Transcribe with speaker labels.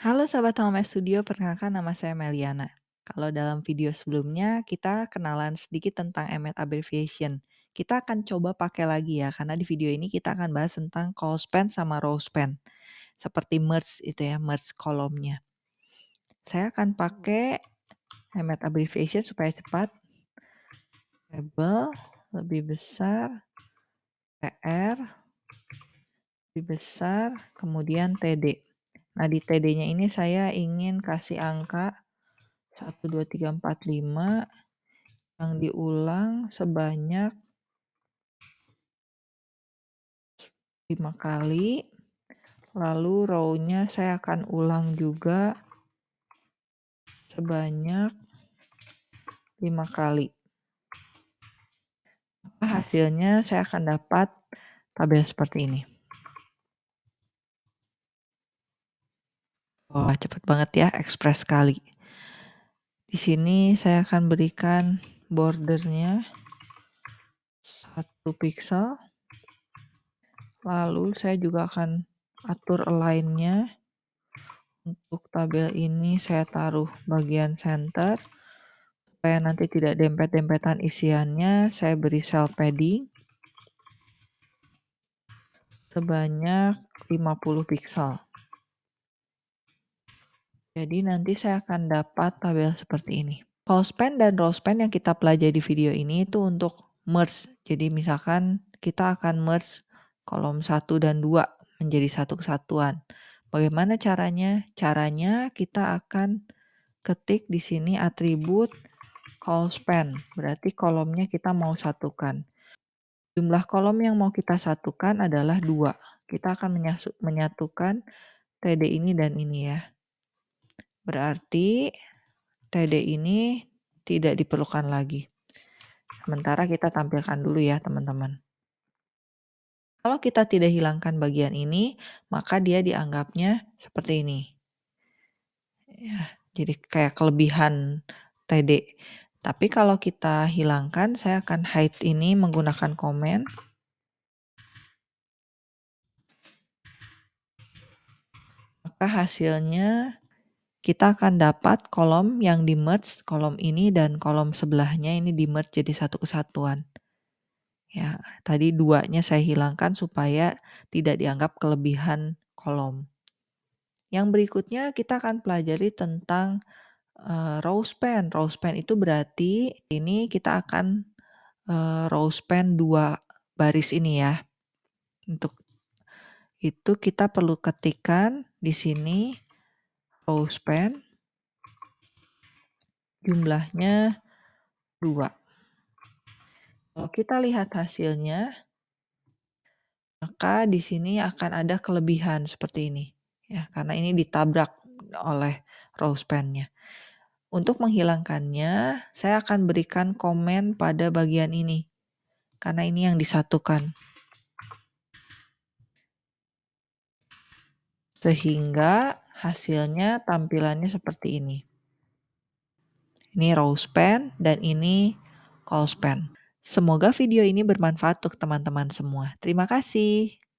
Speaker 1: Halo sahabat Home Studio, perkenalkan nama saya Meliana. Kalau dalam video sebelumnya kita kenalan sedikit tentang Emmet Abbreviation. Kita akan coba pakai lagi ya, karena di video ini kita akan bahas tentang call span sama row span. Seperti merge itu ya, merge kolomnya. Saya akan pakai Emmet Abbreviation supaya cepat. Label lebih besar, PR lebih besar, kemudian TD. Nah, di TD-nya ini saya ingin kasih angka 1, 2, 3, 4, 5 yang diulang sebanyak 5 kali. Lalu row-nya saya akan ulang juga sebanyak 5 kali. Hasilnya saya akan dapat tabel seperti ini. Wah, cepet banget ya, ekspres sekali. Di sini saya akan berikan bordernya 1 pixel. Lalu saya juga akan atur align-nya. Untuk tabel ini saya taruh bagian center. Supaya nanti tidak dempet-dempetan isiannya, saya beri cell padding. Sebanyak 50 pixel. Jadi nanti saya akan dapat tabel seperti ini. Call span dan row span yang kita pelajari di video ini itu untuk merge. Jadi misalkan kita akan merge kolom 1 dan 2 menjadi satu kesatuan. Bagaimana caranya? Caranya kita akan ketik di sini atribut span. Berarti kolomnya kita mau satukan. Jumlah kolom yang mau kita satukan adalah 2. Kita akan menyatukan TD ini dan ini ya. Berarti TD ini tidak diperlukan lagi. Sementara kita tampilkan dulu ya teman-teman. Kalau kita tidak hilangkan bagian ini, maka dia dianggapnya seperti ini. Ya, jadi kayak kelebihan TD. Tapi kalau kita hilangkan, saya akan hide ini menggunakan komen. Maka hasilnya kita akan dapat kolom yang di merge, kolom ini dan kolom sebelahnya ini di merge jadi satu kesatuan. Ya, tadi duanya saya hilangkan supaya tidak dianggap kelebihan kolom. Yang berikutnya kita akan pelajari tentang uh, row span. Row span itu berarti ini kita akan uh, row span dua baris ini ya. Untuk itu kita perlu ketikkan di sini span jumlahnya 2. Kalau kita lihat hasilnya, maka di sini akan ada kelebihan seperti ini. Ya, karena ini ditabrak oleh row span-nya. Untuk menghilangkannya, saya akan berikan komen pada bagian ini. Karena ini yang disatukan. Sehingga hasilnya tampilannya seperti ini. Ini row span dan ini call span. Semoga video ini bermanfaat untuk teman-teman semua. Terima kasih.